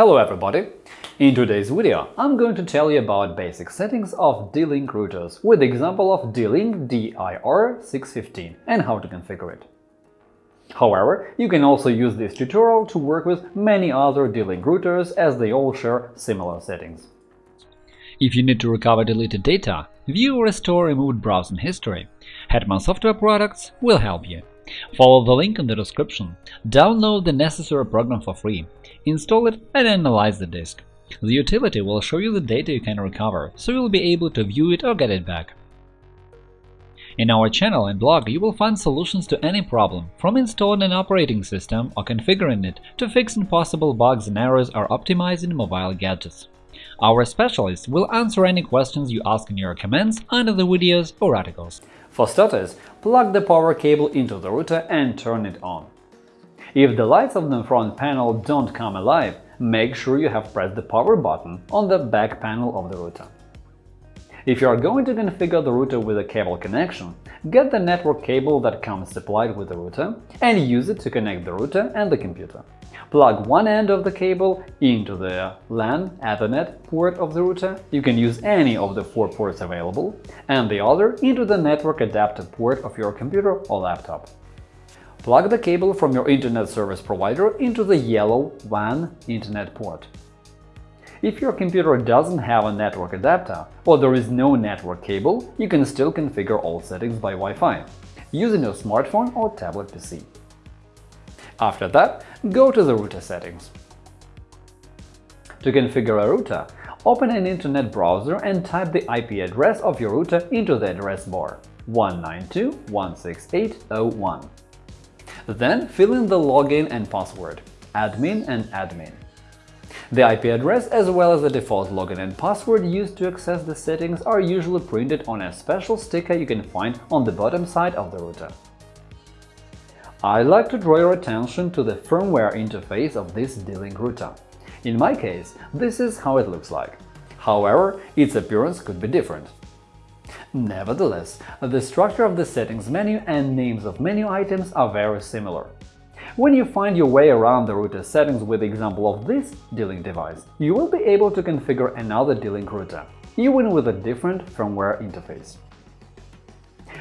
Hello everybody! In today's video, I'm going to tell you about basic settings of D-Link routers with the example of D-Link DIR615 and how to configure it. However, you can also use this tutorial to work with many other D-Link routers as they all share similar settings. If you need to recover deleted data, view or restore removed browsing history, Hetman Software Products will help you. Follow the link in the description, download the necessary program for free, install it and analyze the disk. The utility will show you the data you can recover, so you'll be able to view it or get it back. In our channel and blog you will find solutions to any problem, from installing an operating system or configuring it to fixing possible bugs and errors or optimizing mobile gadgets. Our specialists will answer any questions you ask in your comments under the videos or articles. For starters, plug the power cable into the router and turn it on. If the lights of the front panel don't come alive, make sure you have pressed the power button on the back panel of the router. If you are going to configure the router with a cable connection, get the network cable that comes supplied with the router and use it to connect the router and the computer. Plug one end of the cable into the LAN Ethernet port of the router – you can use any of the four ports available – and the other into the network adapter port of your computer or laptop. Plug the cable from your Internet service provider into the yellow WAN Internet port. If your computer doesn't have a network adapter or there is no network cable, you can still configure all settings by Wi-Fi, using your smartphone or tablet PC. After that, go to the router settings. To configure a router, open an Internet browser and type the IP address of your router into the address bar 192.168.0.1. Then fill in the login and password admin and admin. The IP address as well as the default login and password used to access the settings are usually printed on a special sticker you can find on the bottom side of the router. I'd like to draw your attention to the firmware interface of this D-Link router. In my case, this is how it looks like. However, its appearance could be different. Nevertheless, the structure of the settings menu and names of menu items are very similar. When you find your way around the router settings with the example of this D-Link device, you will be able to configure another D-Link router, even with a different firmware interface.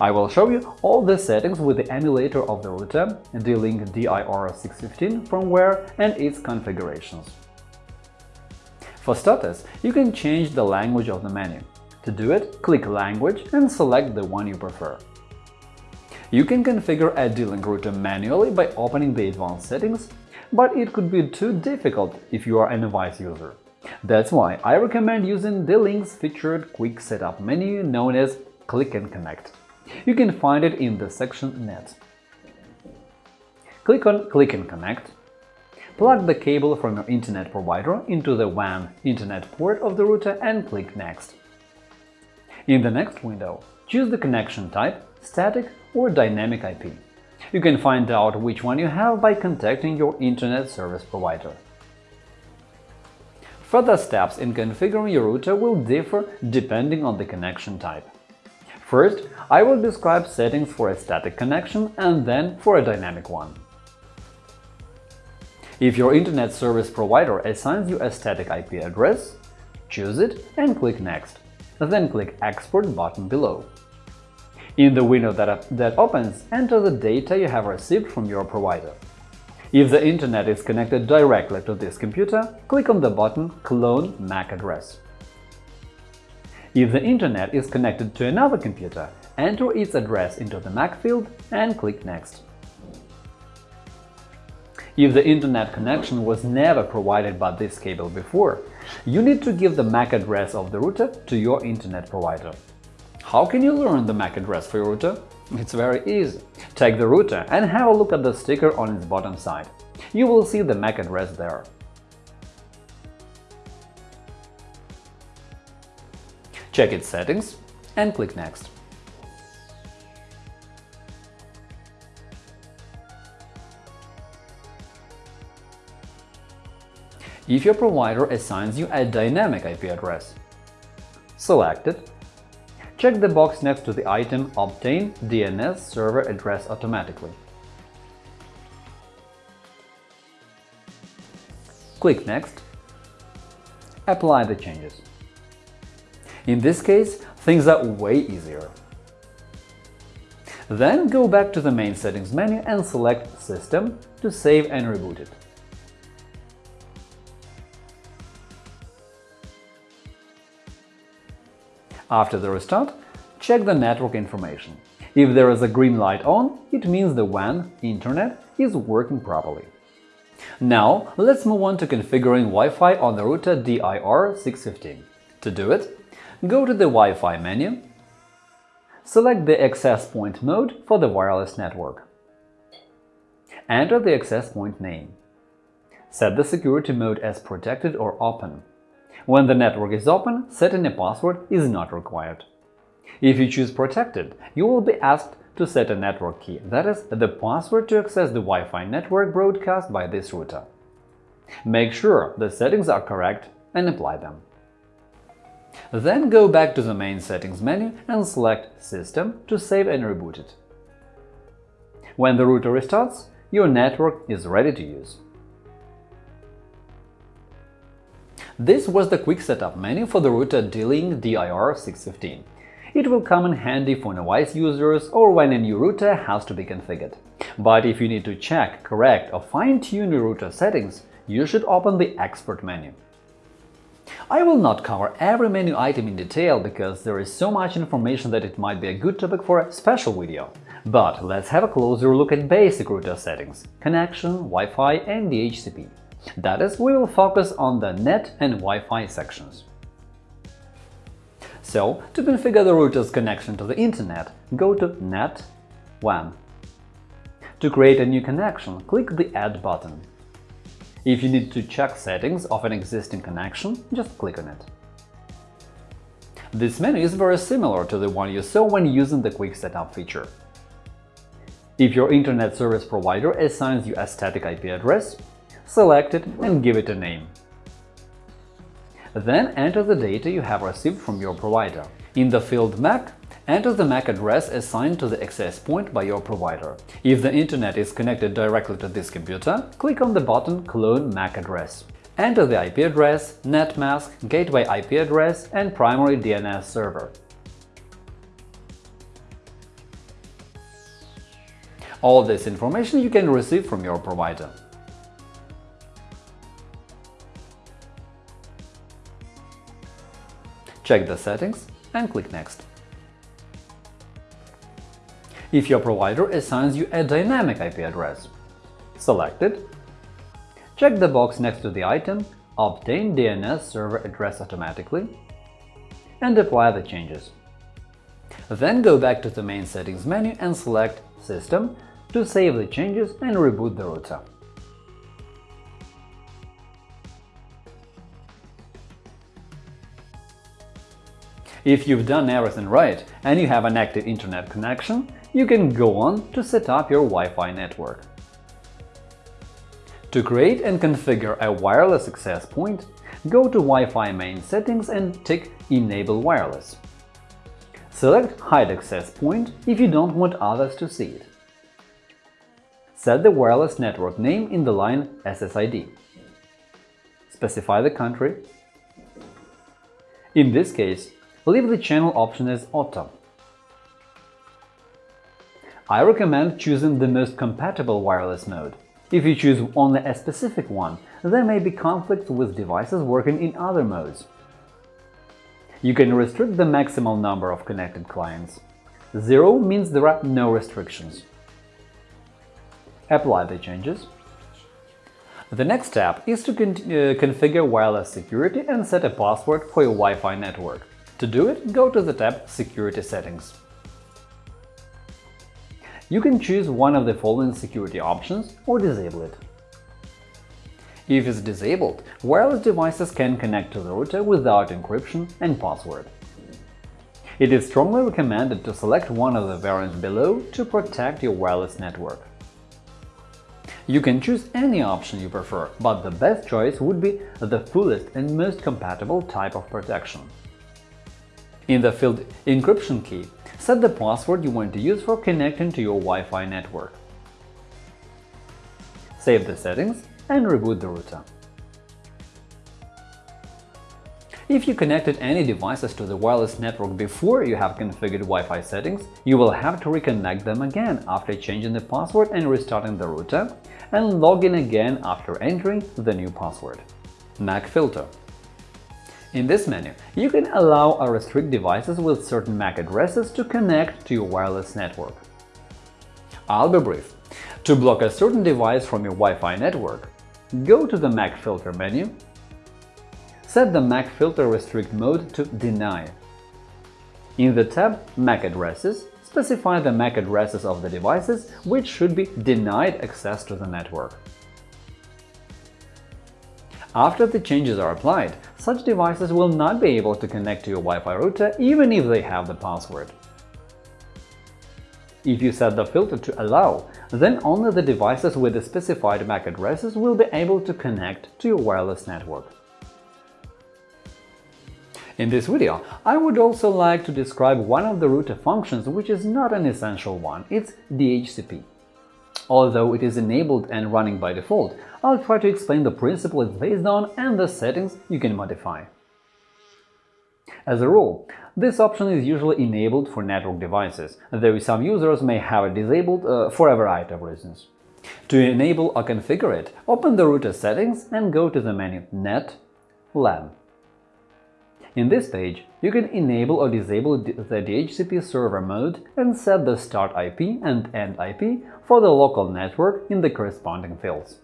I will show you all the settings with the emulator of the router, D-Link DIR615 firmware and its configurations. For starters, you can change the language of the menu. To do it, click Language and select the one you prefer. You can configure a D-Link router manually by opening the advanced settings, but it could be too difficult if you are an device user. That's why I recommend using D-Link's featured quick setup menu known as Click and Connect. You can find it in the section Net. Click on Click and Connect. Plug the cable from your internet provider into the WAN internet port of the router and click Next. In the next window, choose the connection type static or dynamic IP. You can find out which one you have by contacting your Internet service provider. Further steps in configuring your router will differ depending on the connection type. First, I will describe settings for a static connection and then for a dynamic one. If your Internet service provider assigns you a static IP address, choose it and click Next, then click Export button below. In the window that, that opens, enter the data you have received from your provider. If the Internet is connected directly to this computer, click on the button Clone MAC address. If the Internet is connected to another computer, enter its address into the MAC field and click Next. If the Internet connection was never provided by this cable before, you need to give the MAC address of the router to your Internet provider. How can you learn the MAC address for your router? It's very easy. Take the router and have a look at the sticker on its bottom side. You will see the MAC address there. Check its settings and click Next. If your provider assigns you a dynamic IP address, select it Check the box next to the item Obtain DNS server address automatically. Click Next Apply the changes. In this case, things are way easier. Then go back to the main settings menu and select System to save and reboot it. After the restart, check the network information. If there is a green light on, it means the WAN internet is working properly. Now, let's move on to configuring Wi-Fi on the router DIR615. To do it, go to the Wi-Fi menu, select the access point mode for the wireless network. Enter the access point name. Set the security mode as protected or open. When the network is open, setting a password is not required. If you choose protected, you will be asked to set a network key, that is, the password to access the Wi-Fi network broadcast by this router. Make sure the settings are correct and apply them. Then go back to the main settings menu and select System to save and reboot it. When the router restarts, your network is ready to use. This was the quick setup menu for the router D-Link DIR615. It will come in handy for novice users or when a new router has to be configured. But if you need to check, correct or fine-tune your router settings, you should open the Expert menu. I will not cover every menu item in detail because there is so much information that it might be a good topic for a special video. But let's have a closer look at basic router settings – connection, Wi-Fi and DHCP. That is, we will focus on the NET and Wi-Fi sections. So, to configure the router's connection to the Internet, go to Net WAN. To create a new connection, click the Add button. If you need to check settings of an existing connection, just click on it. This menu is very similar to the one you saw when using the Quick Setup feature. If your Internet service provider assigns you a static IP address, select it and give it a name. Then enter the data you have received from your provider. In the field MAC, enter the MAC address assigned to the access point by your provider. If the internet is connected directly to this computer, click on the button Clone MAC address. Enter the IP address, netmask, gateway IP address and primary DNS server. All this information you can receive from your provider. check the settings and click Next. If your provider assigns you a dynamic IP address, select it, check the box next to the item Obtain DNS server address automatically and apply the changes. Then go back to the main settings menu and select System to save the changes and reboot the router. If you've done everything right and you have an active internet connection, you can go on to set up your Wi-Fi network. To create and configure a wireless access point, go to Wi-Fi main settings and tick Enable wireless. Select Hide access point if you don't want others to see it. Set the wireless network name in the line SSID. Specify the country. In this case, leave the channel option as Auto. I recommend choosing the most compatible wireless mode. If you choose only a specific one, there may be conflicts with devices working in other modes. You can restrict the maximal number of connected clients. Zero means there are no restrictions. Apply the changes. The next step is to con uh, configure wireless security and set a password for your Wi-Fi network. To do it, go to the tab Security settings. You can choose one of the following security options or disable it. If it's disabled, wireless devices can connect to the router without encryption and password. It is strongly recommended to select one of the variants below to protect your wireless network. You can choose any option you prefer, but the best choice would be the fullest and most compatible type of protection. In the field Encryption key, set the password you want to use for connecting to your Wi-Fi network. Save the settings and reboot the router. If you connected any devices to the wireless network before you have configured Wi-Fi settings, you will have to reconnect them again after changing the password and restarting the router, and log in again after entering the new password. MAC filter in this menu, you can allow or restrict devices with certain MAC addresses to connect to your wireless network. I'll be brief. To block a certain device from your Wi-Fi network, go to the MAC filter menu, set the MAC filter restrict mode to Deny. In the tab MAC addresses, specify the MAC addresses of the devices which should be denied access to the network. After the changes are applied, such devices will not be able to connect to your Wi-Fi router even if they have the password. If you set the filter to Allow, then only the devices with the specified MAC addresses will be able to connect to your wireless network. In this video, I would also like to describe one of the router functions which is not an essential one – it's DHCP. Although it is enabled and running by default, I'll try to explain the principle it's based on and the settings you can modify. As a rule, this option is usually enabled for network devices, though some users may have it disabled uh, for a variety of reasons. To enable or configure it, open the router settings and go to the menu Net LAN. In this page, you can enable or disable the DHCP server mode and set the start IP and end IP for the local network in the corresponding fields.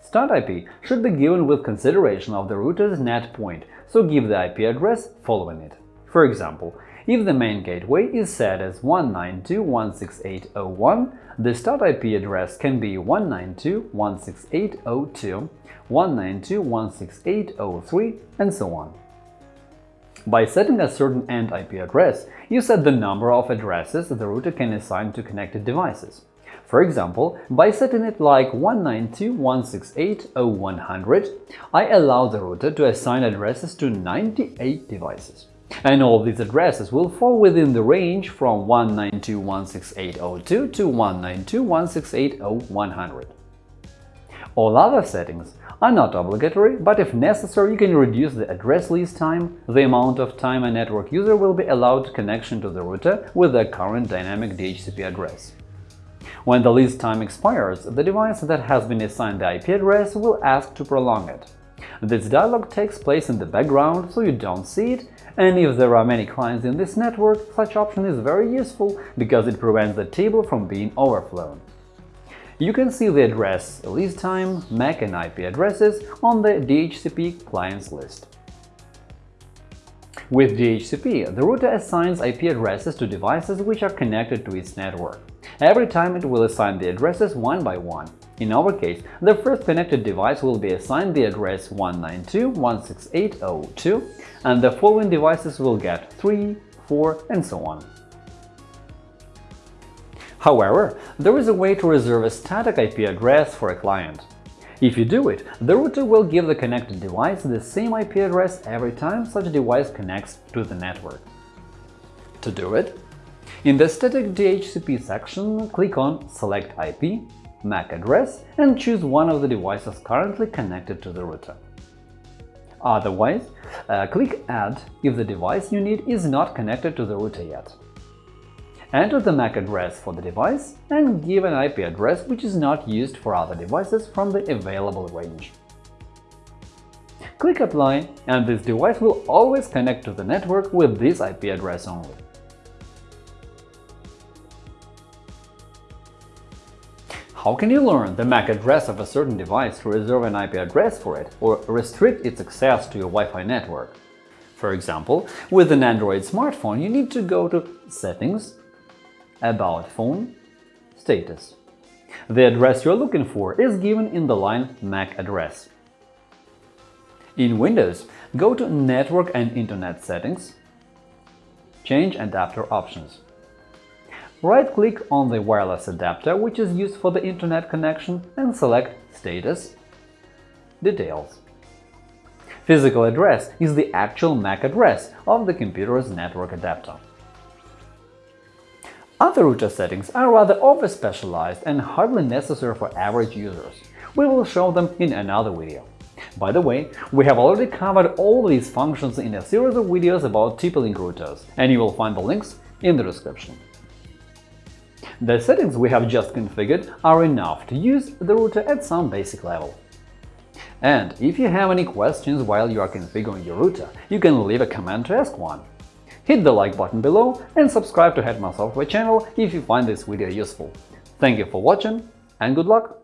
Start IP should be given with consideration of the router's net point, so give the IP address following it. For example, if the main gateway is set as 192.168.01, the start IP address can be 192.168.02, 192.168.03, and so on. By setting a certain end IP address, you set the number of addresses the router can assign to connected devices. For example, by setting it like 192.168.0100, I allow the router to assign addresses to 98 devices. And all these addresses will fall within the range from 192.168.02 to 192.168.0100. All other settings are not obligatory, but if necessary, you can reduce the address lease time, the amount of time a network user will be allowed connection to the router with their current dynamic DHCP address. When the lease time expires, the device that has been assigned the IP address will ask to prolong it. This dialog takes place in the background, so you don't see it, and if there are many clients in this network, such option is very useful because it prevents the table from being overflown. You can see the address, lease time, MAC and IP addresses on the DHCP clients list. With DHCP, the router assigns IP addresses to devices which are connected to its network. Every time it will assign the addresses one by one. In our case, the first connected device will be assigned the address 192.168.02, and the following devices will get 3, 4, and so on. However, there is a way to reserve a static IP address for a client. If you do it, the router will give the connected device the same IP address every time such device connects to the network. To do it, in the static DHCP section, click on Select IP, MAC address and choose one of the devices currently connected to the router. Otherwise, uh, click Add if the device you need is not connected to the router yet. Enter the MAC address for the device and give an IP address which is not used for other devices from the available range. Click Apply, and this device will always connect to the network with this IP address only. How can you learn the MAC address of a certain device to reserve an IP address for it or restrict its access to your Wi-Fi network? For example, with an Android smartphone, you need to go to Settings, About phone, Status. The address you're looking for is given in the line MAC address. In Windows, go to Network and Internet Settings, change Adapter options. Right-click on the wireless adapter which is used for the Internet connection and select Status Details. Physical address is the actual MAC address of the computer's network adapter. Other router settings are rather over-specialized and hardly necessary for average users. We will show them in another video. By the way, we have already covered all these functions in a series of videos about TP-Link routers, and you will find the links in the description. The settings we have just configured are enough to use the router at some basic level. And if you have any questions while you are configuring your router, you can leave a comment to ask one. Hit the like button below and subscribe to Hetman Software channel if you find this video useful. Thank you for watching and good luck!